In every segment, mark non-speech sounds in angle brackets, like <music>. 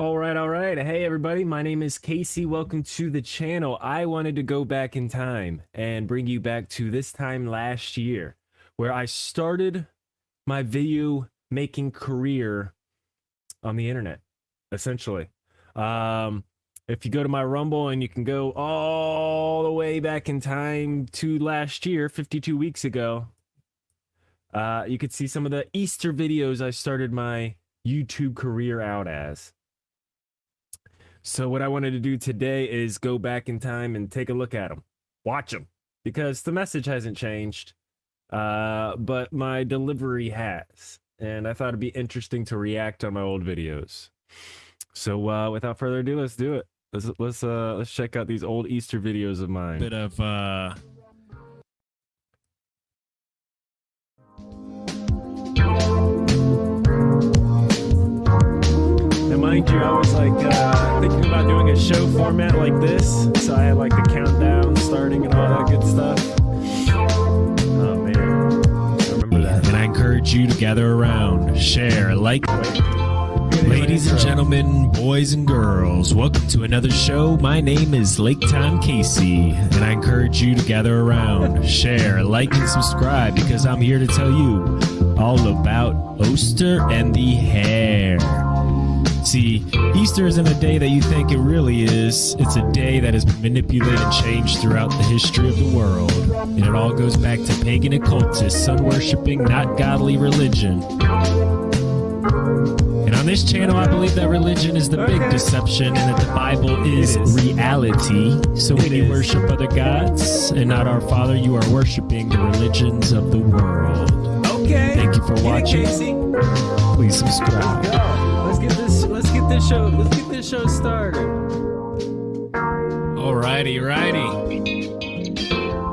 All right, all right. Hey, everybody. My name is Casey. Welcome to the channel. I wanted to go back in time and bring you back to this time last year where I started my video making career on the internet, essentially. Um, if you go to my Rumble and you can go all the way back in time to last year, 52 weeks ago, uh, you could see some of the Easter videos I started my YouTube career out as. So what I wanted to do today is go back in time and take a look at them, watch them, because the message hasn't changed, uh, but my delivery has, and I thought it'd be interesting to react on my old videos. So uh, without further ado, let's do it. Let's let's uh let's check out these old Easter videos of mine. bit of uh And mind you, I was show format like this, so I had like the countdown starting and all that good stuff. Oh man, remember that. and I encourage you to gather around, share, like Ladies and gentlemen, boys and girls, welcome to another show. My name is Lake Time Casey, and I encourage you to gather around, share, like, and subscribe because I'm here to tell you all about Oster and the Hare. See, Easter isn't a day that you think it really is. It's a day that has been manipulated and changed throughout the history of the world. And it all goes back to pagan occultists, sun worshipping, not godly religion. And on this channel, I believe that religion is the big deception and that the Bible is, It is. reality. So when It you is. worship other gods and not our Father, you are worshiping the religions of the world. Okay. Thank you for Get it, watching. Casey. Please subscribe. This show. Let's get this show started. Alrighty, righty.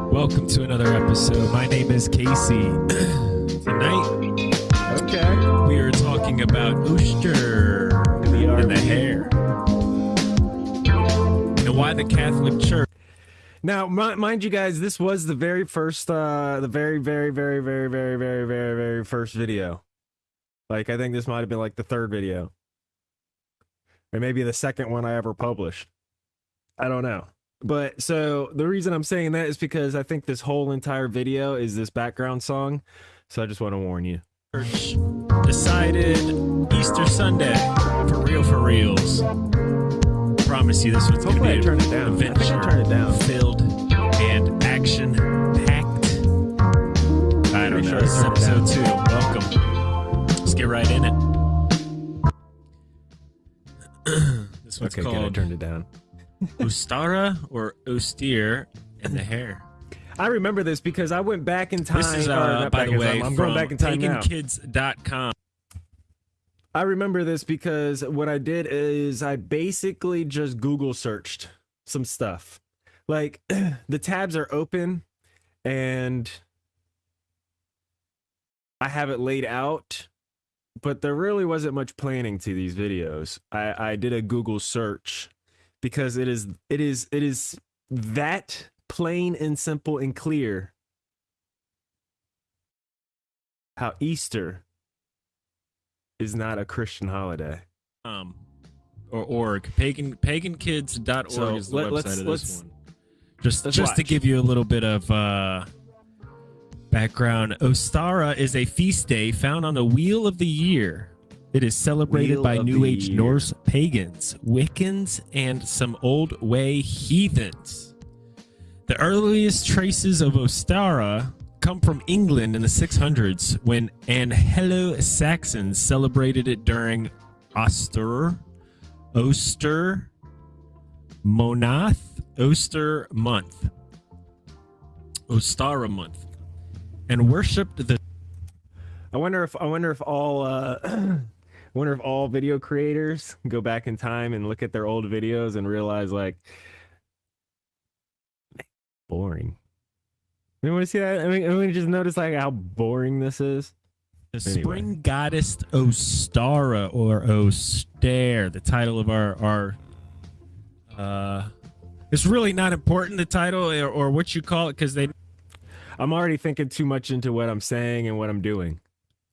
Welcome to another episode. My name is Casey. <clears throat> Tonight Okay. we are talking about Ooster and the hare. And why the Catholic Church Now, mind you guys, this was the very first, uh, the very, very, very, very, very, very, very, very first video. Like, I think this might have been like the third video, or maybe the second one I ever published. I don't know. But so the reason I'm saying that is because I think this whole entire video is this background song. So I just want to warn you. Decided Easter Sunday for real for reals. Promise you this one's gonna be I turn it down. Think I adventure it down. filled and action packed. I don't Pretty know. sure This is episode two. Welcome. Let's get right in it. <clears throat> this one's Okay, good. I called turned it down. <laughs> Ustara or Austere and the hare. I remember this because I went back in time. This is, uh, by the way, time, I'm going back in time now. pagankids.com. I remember this because what I did is I basically just Google searched some stuff. Like <clears throat> the tabs are open and I have it laid out, but there really wasn't much planning to these videos. I, I did a Google search because it is it is it is that plain and simple and clear how Easter is not a Christian holiday. um, or org pagan pagankids.org So, is the let- website of this one just just to give you a little bit of uh background ostara is a feast day found on the wheel of the year. It is celebrated Wheel by new age year. norse pagans wiccans and some old way heathens. The earliest traces of ostara come from England in the 600s when Anglo-Saxons celebrated it during Oster, Oster, Monath, Oster month, Ostara month, and worshipped the I wonder if I wonder if all uh <clears throat> I wonder if all video creators go back in time and look at their old videos and realize like boring. You want to see that? I mean, I mean, just notice like how boring this is. The Anyway. spring goddess Ostara or Ostare, the title of our our uh it's really not important the title or, or what you call it because they I'm already thinking too much into what I'm saying and what I'm doing.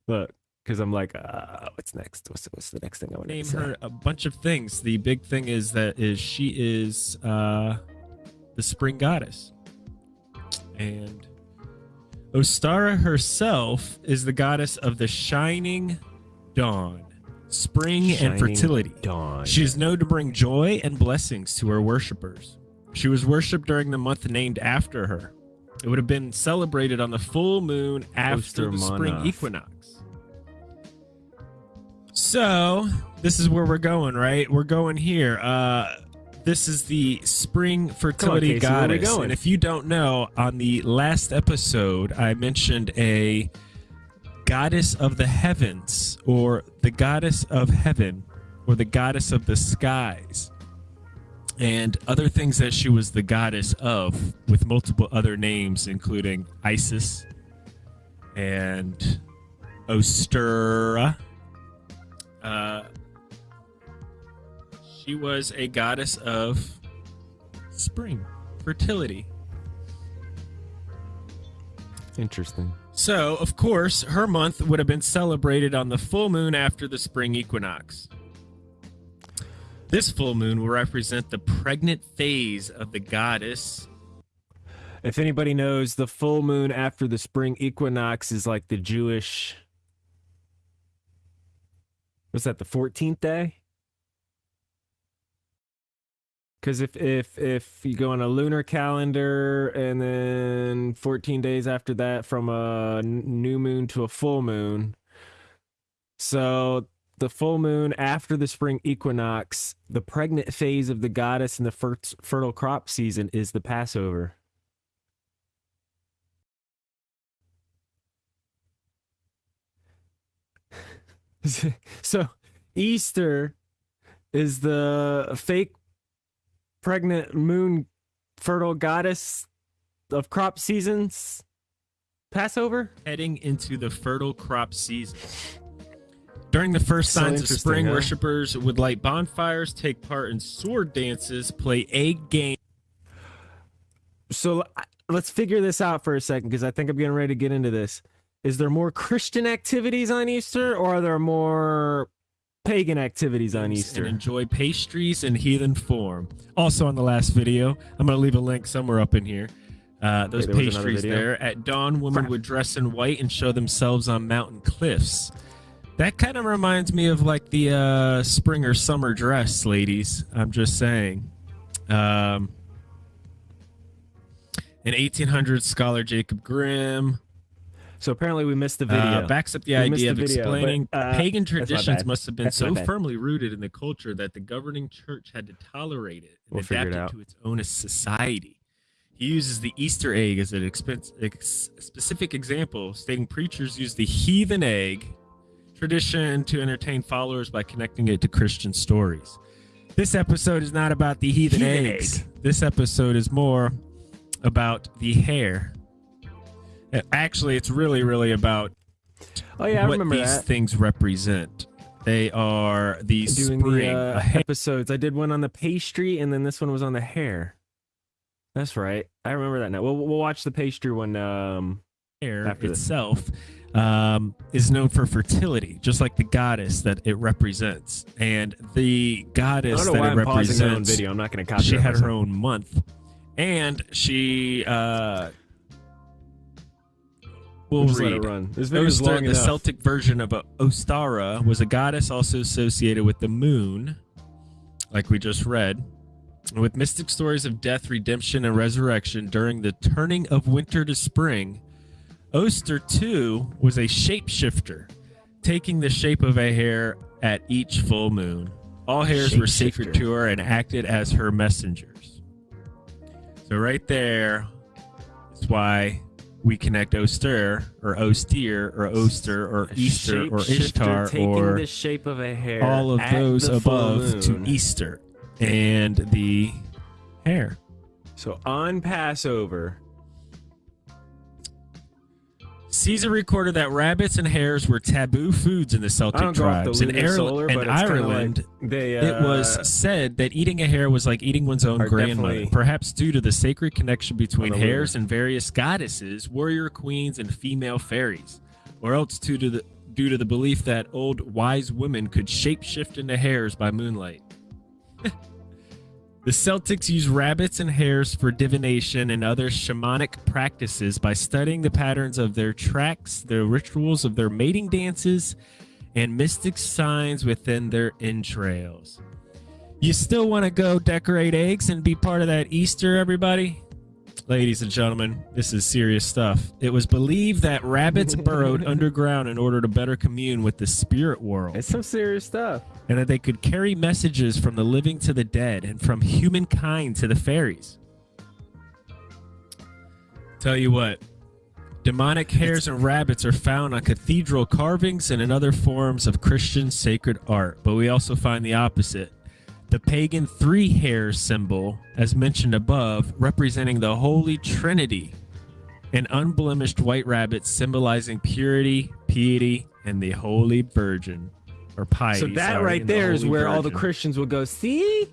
Look, because I'm like, uh, what's next? What's what's the next thing I want to Name say? her a bunch of things. The big thing is that is she is uh, the spring goddess, and Ostara herself is the goddess of the shining dawn, spring and fertility. Dawn. She is known to bring joy and blessings to her worshippers. She was worshipped during the month named after her. It would have been celebrated on the full moon after the spring equinox. So, this is where we're going, right? We're going here. Uh this is the spring fertility Casey, are we goddess. going? And if you don't know, on the last episode, I mentioned a goddess of the heavens, or the goddess of heaven, or the goddess of the skies, and other things that she was the goddess of, with multiple other names, including Isis and Ostera. Uh, she was a goddess of spring, fertility. Interesting. So, of course, her month would have been celebrated on the full moon after the spring equinox. This full moon will represent the pregnant phase of the goddess. If anybody knows, the full moon after the spring equinox is like the Jewish. Was that the 14th day? Because if if if you go on a lunar calendar and then 14 days after that from a new moon to a full moon, so the full moon after the spring equinox, the pregnant phase of the goddess in the fer- fertile crop season is the Passover. <laughs> so Easter is the fake pregnant moon fertile goddess of crop seasons Passover? heading into the fertile crop season. During the first So signs of spring, huh? worshippers would light bonfires, take part in sword dances, play egg games. So let's figure this out for a second because I think I'm getting ready to get into this. Is there more Christian activities on Easter or are there more pagan activities on and Easter? enjoy pastries in heathen form. Also, on the last video, I'm going to leave a link somewhere up in here. Uh, those there pastries there. At dawn, women would dress in white and show themselves on mountain cliffs. That kind of reminds me of like the uh, spring or summer dress, ladies. I'm just saying. Um, in 1800, scholar Jacob Grimm So apparently we missed the video. uh, backs up the We idea the of video, but, explaining uh, pagan traditions must have been That's so firmly rooted in the culture that the governing church had to tolerate it and We'll adapt it to its own society. He uses the Easter egg as an expen- ex- specific example, stating preachers use the heathen egg tradition to entertain followers by connecting it to Christian stories. This episode is not about the heathen, Heathen eggs. This episode is more about the hare. Uh, Actually, it's really, really about oh yeah, I what remember these that. things represent. They are the Doing spring. the uh, episodes. I did one on the pastry and then this one was on the hare. That's right. I remember that now. We'll, we'll watch the pastry one. Um, hair after this. Um, is known for fertility, just like the goddess that it represents. And the goddess don't know why that it I'm pausing my own represents, video. I'm not going to copy. she had her own month, and she. Uh, we'll Just let it run. This long the enough. Celtic version of uh, Ostara, was a goddess also associated with the moon, like we just read, with mystic stories of death, redemption, and resurrection during the turning of winter to spring. Oster, too, was a shapeshifter, taking the shape of a hare at each full moon. All hares were sacred to her and acted as her messengers. So, right there is why we connect Oster or Ostier or Oster or Easter or Ishtar taking or the shape of a hare. all of those above to. Easter and the hare. So on Passover, Caesar recorded that rabbits and hares were taboo foods in the Celtic don't go off the tribes. In Ireland, solar, in but it's kinda Ireland, like they. it uh, was said that eating a hare was like eating one's own grandmother, perhaps due to the sacred connection between hares and various goddesses, warrior queens, and female fairies, or else due to the due to the belief that old wise women could shapeshift into hares by moonlight. <laughs> the Celtics use rabbits and hares for divination and other shamanic practices by studying the patterns of their tracks, the rituals of their mating dances, and mystic signs within their entrails. You still want to go decorate eggs and be part of that Easter, everybody? Ladies and gentlemen, this is serious stuff. It was believed that rabbits <laughs> burrowed underground in order to better commune with the spirit world. It's some serious stuff. And that they could carry messages from the living to the dead and from humankind to the fairies. Tell you what, demonic hares and rabbits are found on cathedral carvings and in other forms of Christian sacred art, but we also find the opposite the pagan three hare symbol, as mentioned above, representing the Holy Trinity, an unblemished white rabbit symbolizing purity, piety, and the Holy Virgin, or piety. So that sorry, right and the there is where all the Christians will go, see?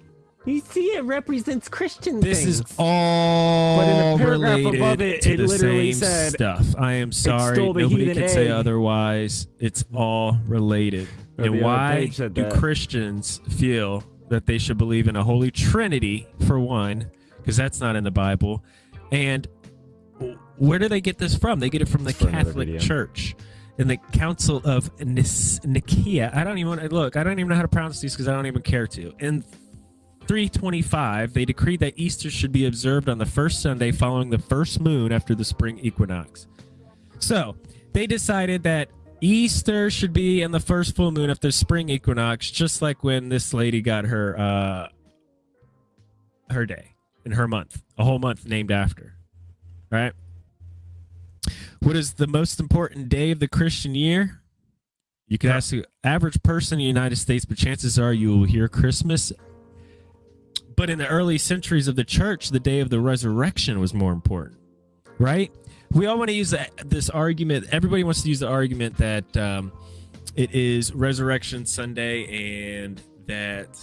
You see, it represents Christian This things. is all But in the paragraph related above it, to it the literally same said, stuff. I am sorry, nobody can say otherwise. It's all related. Or and why do. Christians feel that they should believe in a holy trinity for one, because that's not in the Bible, and where do they get this from? They get it from the Catholic. Church. In the Council of Nis- Nicaea, I don't even want to look. I don't even know how to pronounce these because I don't even care to. In 325, they decreed that Easter should be observed on the first Sunday following the first moon after the spring equinox. So they decided that Easter should be in the first full moon after spring equinox, just like when this lady got her uh, her day in her month, a whole month named after. Right? What is the most important day of the Christian year? You could ask the average person in the United States, but chances are you will hear Christmas. But in the early centuries of the church, the day of the resurrection was more important, right? We all want to use this argument. Everybody wants to use the argument that um, it is Resurrection Sunday and that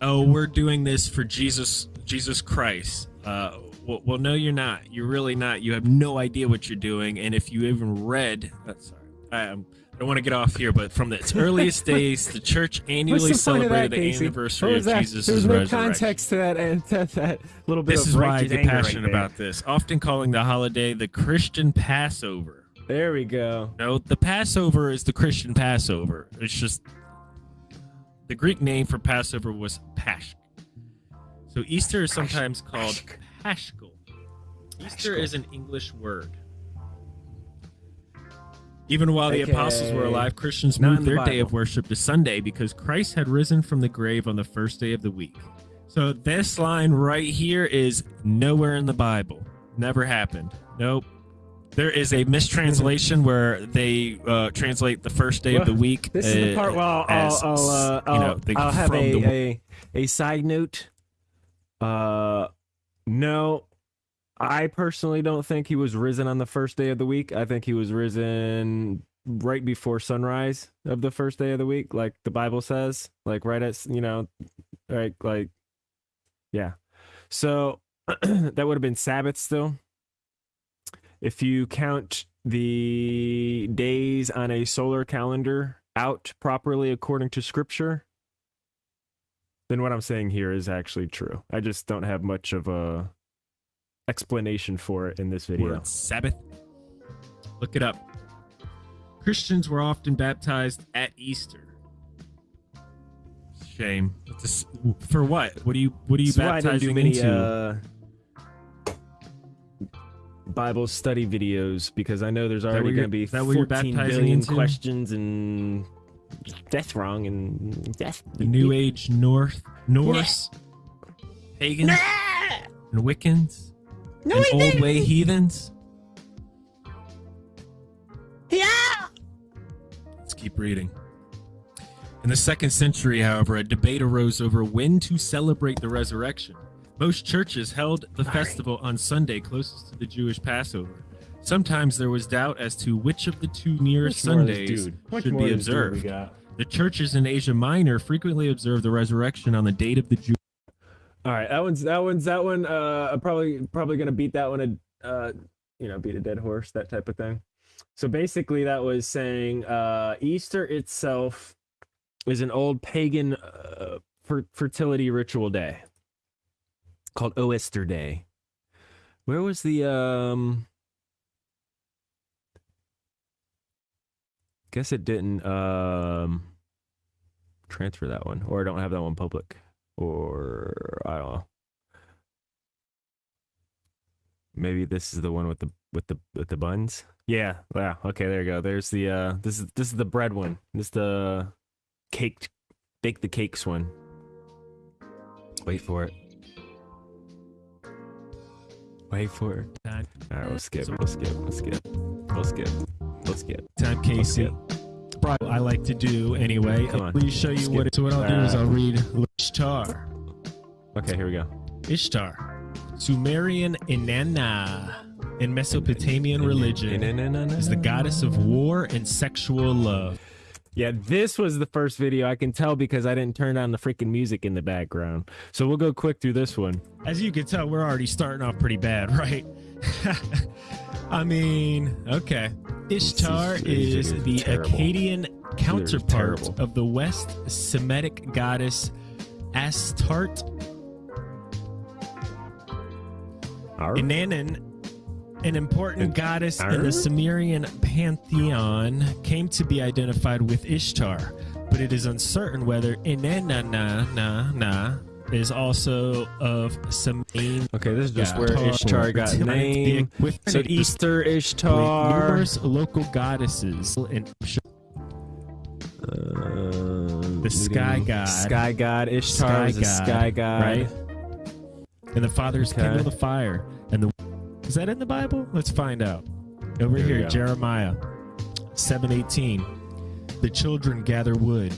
oh, we're doing this for Jesus, Jesus Christ. Uh, well, well, no, you're not. You're really not. You have no idea what you're doing. And if you even read, uh, sorry, I, um, I don't want to get off here, but from its earliest <laughs> days, the church annually the of that, celebrated the Casey? anniversary of that? Jesus' There was no context to that, and <laughs> to that little bit This of is why I get anger right passionate about this, often calling the holiday the Christian Passover. There we go. No, the Passover is the Christian Passover. It's just the Greek name for Passover was Pasch. So Easter is sometimes called Paschal. Easter is an English word. Even while the apostles were alive, Christians Not moved the their day of worship to Sunday because Christ had risen from the grave on the first day of the week. So this line right here is nowhere in the Bible. Never happened. Nope. There is a mistranslation <laughs> where they uh, translate the first day of the week. This is the uh, part. Well, I'll, I'll, uh, I'll, know, the- I'll have a, the- a a side note. Uh, no, I personally don't think he was risen on the first day of the week. I think he was risen right before sunrise of the first day of the week, like the Bible says, like right at you know, right, like, yeah. So <clears throat> that would have been Sabbath still. If you count the days on a solar calendar out properly according to scripture, then what I'm saying here is actually true. I just don't have much of a explanation for it in this video. word Sabbath. Look it up. Christians were often baptized at Easter. Shame. For what? What do you what are you why baptizing many into? uh, Bible study videos because I know there's already going to be is that what you're 14 baptizing billion into? questions and that's wrong and that's the New Age North Norse <laughs> pagans and Wiccans and old way heathens. Yeah. Let's keep reading. In the second century, however, a debate arose over when to celebrate the resurrection. Most churches held the festival on Sunday closest to the Jewish Passover. Sometimes there was doubt as to which of the two nearest Much more of this Sundays should be of this dude we observed. The churches in Asia Minor frequently observe the resurrection on the date of the Jew. All right, that one's that one's that one. Uh, I'm probably probably gonna beat that one. A uh, you know, beat a dead horse, that type of thing. So basically, that was saying uh, Easter itself is an old pagan uh, fer- fertility ritual day called Oester Day. Where was the um? Guess it didn't um transfer that one, or I don't have that one public, or I don't know. Maybe this is the one with the with the with the buns. Yeah, yeah. Okay, there you go. There's the uh this is this is the bread one. This is the cake bake the cakes one. Wait for it. Wait for it. All right, we'll skip. We'll skip. We'll skip. We'll skip. We'll skip. Time Casey. Probably I like to do anyway. Come on. Please show you Skip. what. So what I'll do is Uh, I'll read Ishtar. Okay, here we go. Ishtar, Sumerian Inanna in Mesopotamian religion, is the goddess of war and sexual love. Yeah, this was the first video I can tell because I didn't turn on the freaking music in the background. So we'll go quick through this one. As you can tell, we're already starting off pretty bad, <laughs> right? I mean, okay. Ishtar these is videos are the terrible. Akkadian counterpart of the West Semitic goddess Astarte Arr. Inanna, an important goddess in the Sumerian pantheon, came to be identified with Ishtar, but it is uncertain whether Inanna na, na, na, is also of Sumerian. Okay, this is just where Ishtar got the- name. With So Easter Ishtar. numerous local goddesses in The sky god. Sky god. Ishtar Sky is a god, sky god. right? And the fathers Okay. kindle the fire. And the is that in the Bible? Let's find out. Over Here here. Jeremiah seven eighteen. The children gather wood,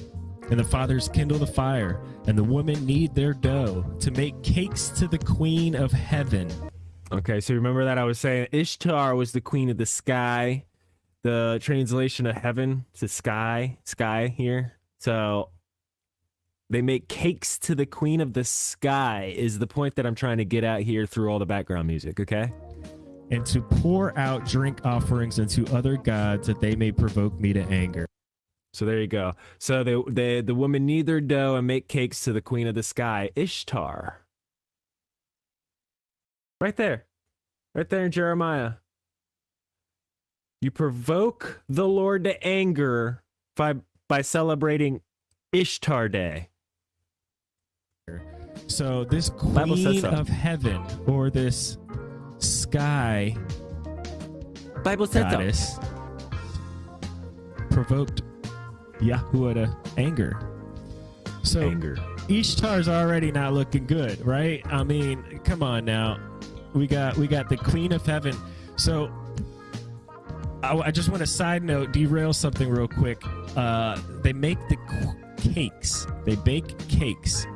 and the fathers kindle the fire, and the women knead their dough to make cakes to the queen of heaven. Okay, so remember that I was saying Ishtar was the queen of the sky. The translation of heaven to sky, sky here. So they make cakes to the queen of the sky is the point that I'm trying to get out here through all the background music, okay? And to pour out drink offerings unto other gods that they may provoke me to anger. So there you go. So the the the women knead their dough and make cakes to the queen of the sky, Ishtar. Right there. Right there in Jeremiah. You provoke the Lord to anger by by celebrating Ishtar Day. So this queen so. of heaven or this sky Bible says so. goddess provoked Yahuwah to anger. So Anger. Ishtar's already not looking good, right? I mean, come on now. We got we got the Queen of Heaven. So I, I just want to side note derail something real quick. Uh, they make the qu- cakes. They bake cakes.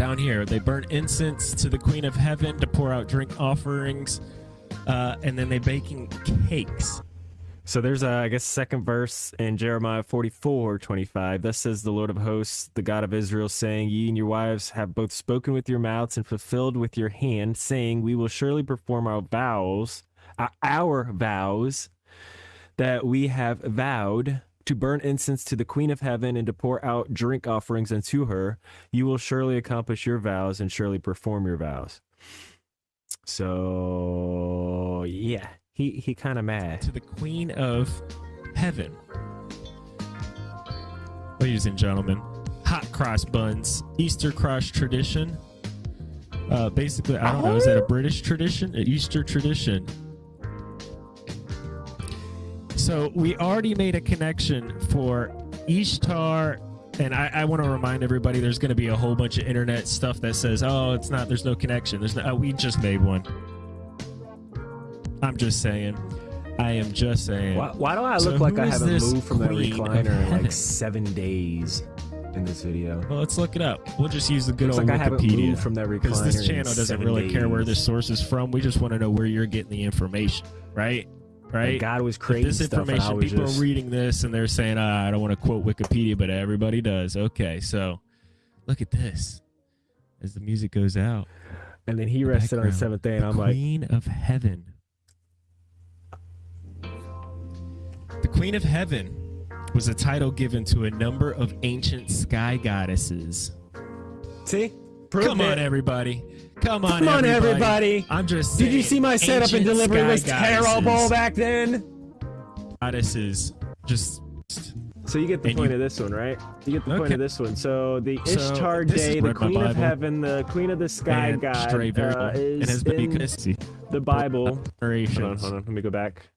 Down here, they burn incense to the Queen of Heaven to pour out drink offerings, uh, and then they baking cakes. So there's a, I guess, second verse in Jeremiah 44, 25. Thus says the Lord of hosts, the God of Israel, saying, Ye and your wives have both spoken with your mouths and fulfilled with your hand, saying, We will surely perform our vows, uh, our vows that we have vowed to burn incense to the Queen of Heaven and to pour out drink offerings unto her. You will surely accomplish your vows and surely perform your vows. So, yeah, he, he kind of mad. to the Queen of Heaven. Ladies and gentlemen, hot cross buns, Easter cross tradition. Uh, basically, I don't know, is that a British tradition? An Easter tradition? So we already made a connection for Ishtar. And I, I want to remind everybody there's going to be a whole bunch of internet stuff that says, oh, it's not, there's no connection. There's no, uh, we just made one. I'm just saying. I am just saying. Why, why do I So look like I haven't moved from that recliner in like <laughs> seven days in this video? Well, let's look it up. We'll just use the good Looks old like Wikipedia. moved from that recliner Because this channel doesn't really care where days. this source is from. We just want to know where you're getting the information, right? Right? And God was If creating this stuff, and information, people just are reading this and they're saying, ah, I don't want to quote Wikipedia, but everybody does. Okay, so look at this. As the music goes out, and then he the rested on the seventh day, the and I'm like, Queen of Heaven. The Queen of Heaven was a title given to a number of ancient sky goddesses. See? Come on, everybody. Come on, Come on, everybody. everybody. I'm just Did you see my setup and delivery was terrible back then? Goddesses. Just So you get the And point you- of this one, right? You get the point of this one. So the Ishtar this is Day, the Queen of Heaven, the Queen of the Sky and God, uh, is and has been in the Bible. Hold on, hold on. Let me go back.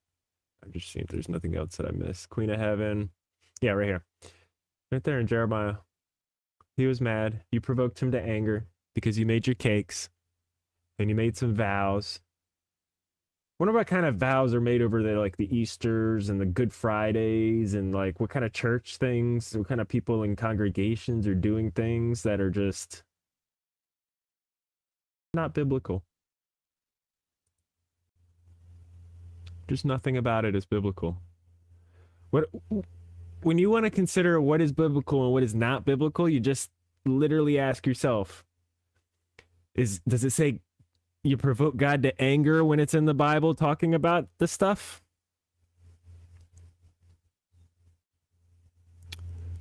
I'm just seeing if there's nothing else that I missed. Queen of Heaven. Yeah, right here. Right there in Jeremiah. He was mad. You provoked him to anger because you made your cakes and you made some vows. Wonder what kind of vows are made over there, like the Easters and the Good Fridays, and like what kind of church things, what kind of people in congregations are doing things that are just not biblical. Just nothing about it is biblical. What when you want to consider what is biblical and what is not biblical, you just literally ask yourself is does it say you provoke God to anger when it's in the Bible talking about the stuff?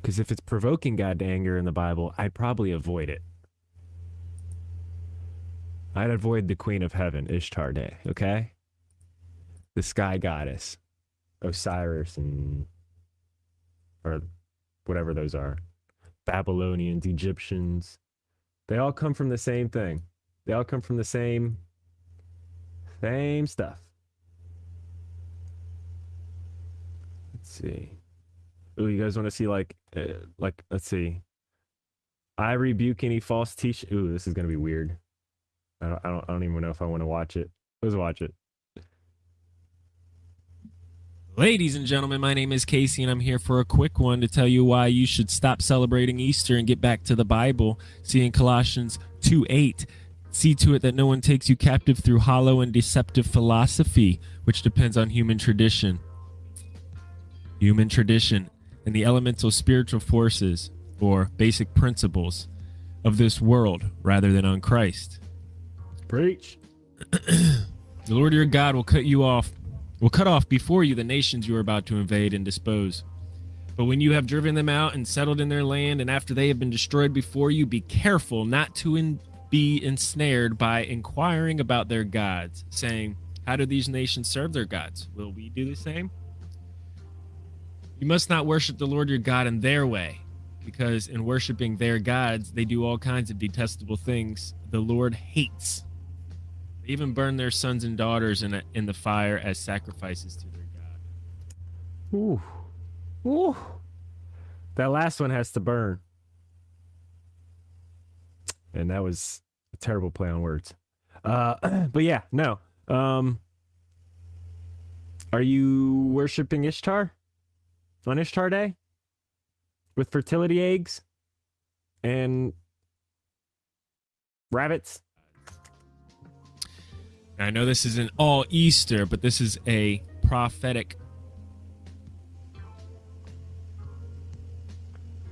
Because if it's provoking God to anger in the Bible, I'd probably avoid it. I'd avoid the Queen of Heaven, Ishtar Day, okay? The sky goddess, Osiris, and or whatever those are. Babylonians, Egyptians. They all come from the same thing. They all come from the same same stuff. Let's see. Ooh, you guys want to see like uh, like let's see. I rebuke any false teach. Ooh, this is gonna be weird. I don't, I don't I don't even know if I want to watch it. Let's watch it. Ladies and gentlemen, my name is Casey, and I'm here for a quick one to tell you why you should stop celebrating Easter and get back to the Bible. See in Colossians 2 8. See to it that no one takes you captive through hollow and deceptive philosophy, which depends on human tradition. Human tradition and the elemental spiritual forces, or basic principles, of this world rather than on Christ. Preach. <clears throat> The Lord your God will cut you off, will cut off before you the nations you are about to invade and dispose. But when you have driven them out and settled in their land, and after they have been destroyed before you, be careful not to in, be ensnared by inquiring about their gods, saying, How do these nations serve their gods? Will we do the same? You must not worship the Lord your God in their way, because in worshiping their gods, they do all kinds of detestable things the Lord hates. They even burn their sons and daughters in, a, in the fire as sacrifices to their God. Ooh. Ooh. That last one has to burn. And that was a terrible play on words. Uh <clears throat> but yeah, no. Um Are you worshiping Ishtar? On Ishtar Day? With fertility eggs and rabbits? I know this isn't all Easter, but this is a prophetic.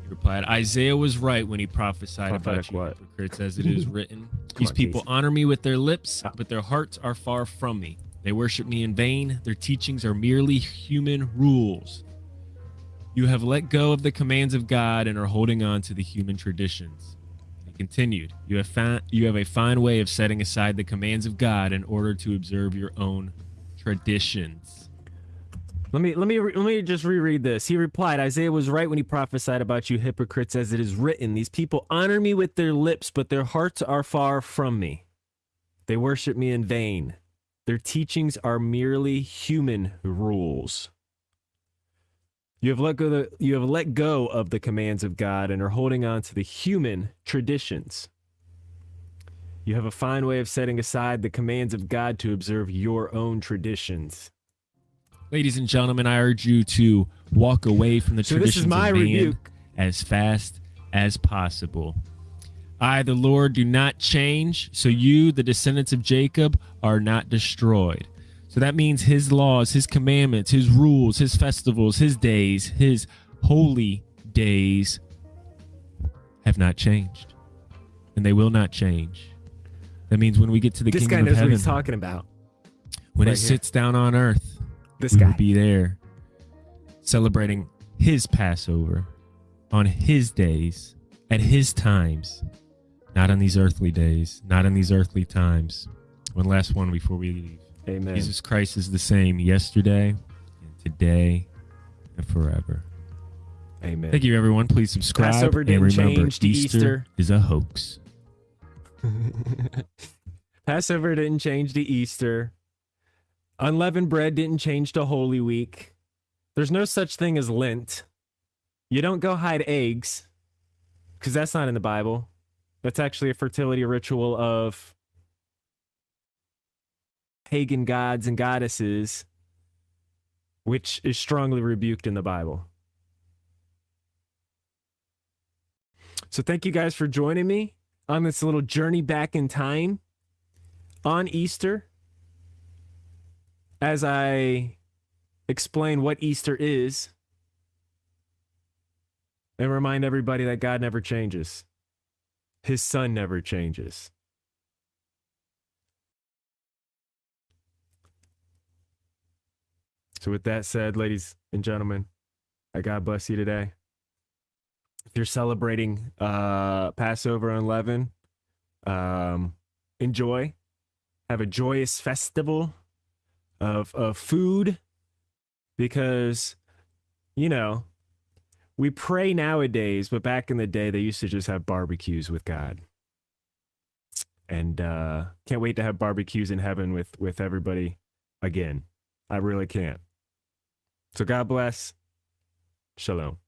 He replied, Isaiah was right when he prophesied about you what? hypocrites, as it is written. <laughs> These on, people honor me with their lips, but their hearts are far from me. They worship me in vain. Their teachings are merely human rules. You have let go of the commands of God and are holding on to the human traditions. Continued, you have, found, you have a fine way of setting aside the commands of God in order to observe your own traditions. Let me let me let me just reread this. He replied, Isaiah was right when he prophesied about you hypocrites as it is written, these people honor me with their lips, but their hearts are far from me. They worship me in vain. Their teachings are merely human rules. You have let go the, you have let go of the commands of God and are holding on to the human traditions. You have a fine way of setting aside the commands of God to observe your own traditions. Ladies and gentlemen, I urge you to walk away from the So this traditions is my of man rebuke. as fast as possible. I, the Lord, do not change, so you, the descendants of Jacob, are not destroyed. So that means his laws, his commandments, his rules, his festivals, his days, his holy days have not changed. And they will not change. That means when we get to the This guy kingdom knows of what heaven, he's talking about. when right it here. sits down on earth, This guy. will be there. celebrating his Passover on his days, at his times, not on these earthly days, not in these earthly times. One last one before we leave. Amen. Jesus Christ is the same yesterday and today and forever. Amen. Thank you, everyone. Please subscribe Passover and didn't remember change Easter, Easter. is a hoax. <laughs> Passover didn't change to Easter. Unleavened bread didn't change to Holy Week. There's no such thing as Lent. You don't go hide eggs because that's not in the Bible. That's actually a fertility ritual of pagan gods and goddesses, which is strongly rebuked in the Bible. So, thank you guys for joining me on this little journey back in time on Easter as I explain what Easter is and remind everybody that God never changes. His son never changes. So, with that said, ladies and gentlemen, I God bless you today. If you're celebrating uh, Passover unleavened, um, enjoy. Have a joyous festival of of food because you know we pray nowadays, but back in the day they used to just have barbecues with God. And uh can't wait to have barbecues in heaven with with everybody again. I really can't. So God bless. Shalom.